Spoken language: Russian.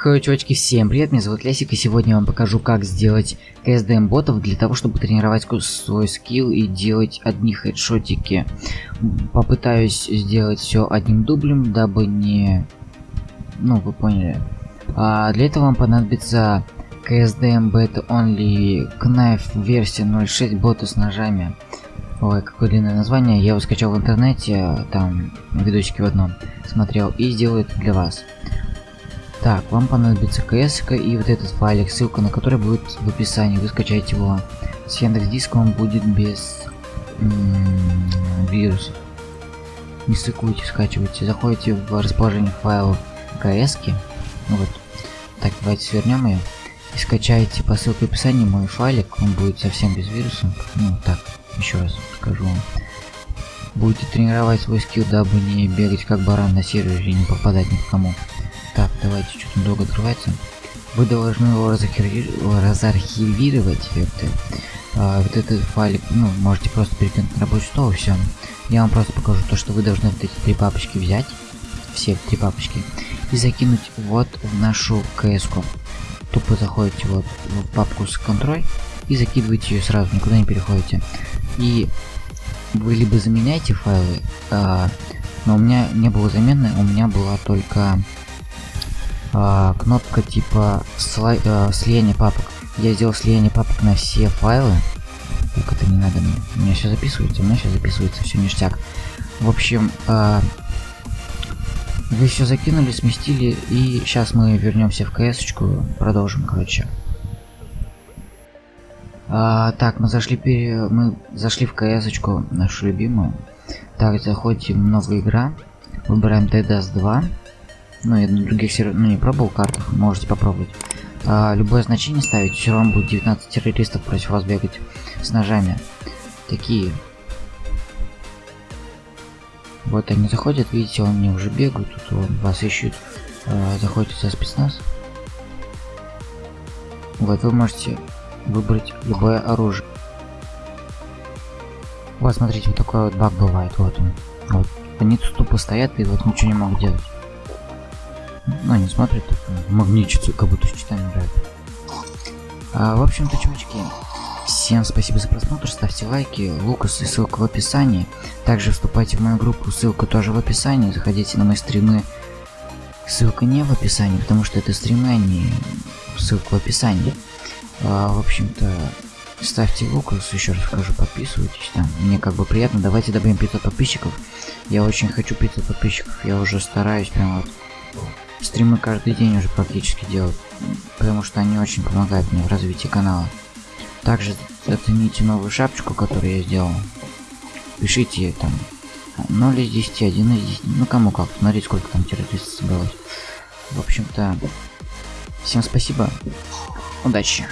Хой, чувачки, всем привет, меня зовут Лесик, и сегодня я вам покажу, как сделать КСДМ ботов для того, чтобы тренировать свой скилл и делать одни хедшотики. Попытаюсь сделать все одним дублем, дабы не... Ну, вы поняли. А для этого вам понадобится KSDM Beta Only Knife версия 0.6 боты с ножами. Ой, какое длинное название, я его скачал в интернете, там видосики в одном смотрел и сделаю это для вас. Так, вам понадобится кс и вот этот файлик, ссылка на который будет в описании. Вы скачаете его с Яндекс Диска, он будет без вирусов. Не стыкуйте, скачивайте. Заходите в расположение файлов кс -ки. Вот. Так, давайте свернем ее. И скачайте по ссылке в описании мой файлик. Он будет совсем без вирусов. Ну, так, еще раз скажу вам. Будете тренировать свой скилл, дабы не бегать как баран на сервере и не попадать ни к кому. Так, давайте, что-то долго открывается. Вы должны его разархивировать. Это, а, вот этот файлик, ну, можете просто перекинуть на рабочий стол и все. Я вам просто покажу то, что вы должны вот эти три папочки взять. Все три папочки. И закинуть вот в нашу кс -ку. Тупо заходите вот в папку с контроль и закидываете ее сразу, никуда не переходите. И вы либо заменяете файлы, а, но у меня не было замены, у меня была только а, кнопка типа а, слияния папок. Я сделал слияние папок на все файлы. Так, это не надо мне. У меня все записывается, у меня все записывается, все ништяк. В общем, а, вы все закинули, сместили, и сейчас мы вернемся в кс продолжим, короче. А, так, мы зашли пере... мы зашли в кс нашу любимую. Так, заходим новая игра, выбираем DDoS 2. Ну, я на других серверах, ну, не пробовал картах, можете попробовать. А, любое значение ставить, все равно будет 19 террористов против вас бегать с ножами. Такие. Вот они заходят, видите, они уже бегают, тут вот, вас ищут, а, заходите за спецназ. Вот, вы можете выбрать любое оружие. Вот, смотрите, вот такой вот баг бывает, вот он. Вот, они тут тупо стоят и вот ничего не могут делать. Ну, они смотрят, магничатся, как будто читами играют. А, в общем-то, чувачки, всем спасибо за просмотр, ставьте лайки, Лукас и ссылка в описании. Также вступайте в мою группу, ссылка тоже в описании, заходите на мои стримы. Ссылка не в описании, потому что это стримы, а не ссылка в описании. А, в общем-то, ставьте Лукас, еще раз скажу, подписывайтесь там. Мне как бы приятно, давайте добавим 500 подписчиков. Я очень хочу 500 подписчиков, я уже стараюсь прям вот Стримы каждый день уже практически делают, потому что они очень помогают мне в развитии канала. Также оцените новую шапочку, которую я сделал. Пишите там 0 из 10, 1 из 10, ну кому как, смотрите сколько там террористов собралось. В общем-то, всем спасибо, удачи.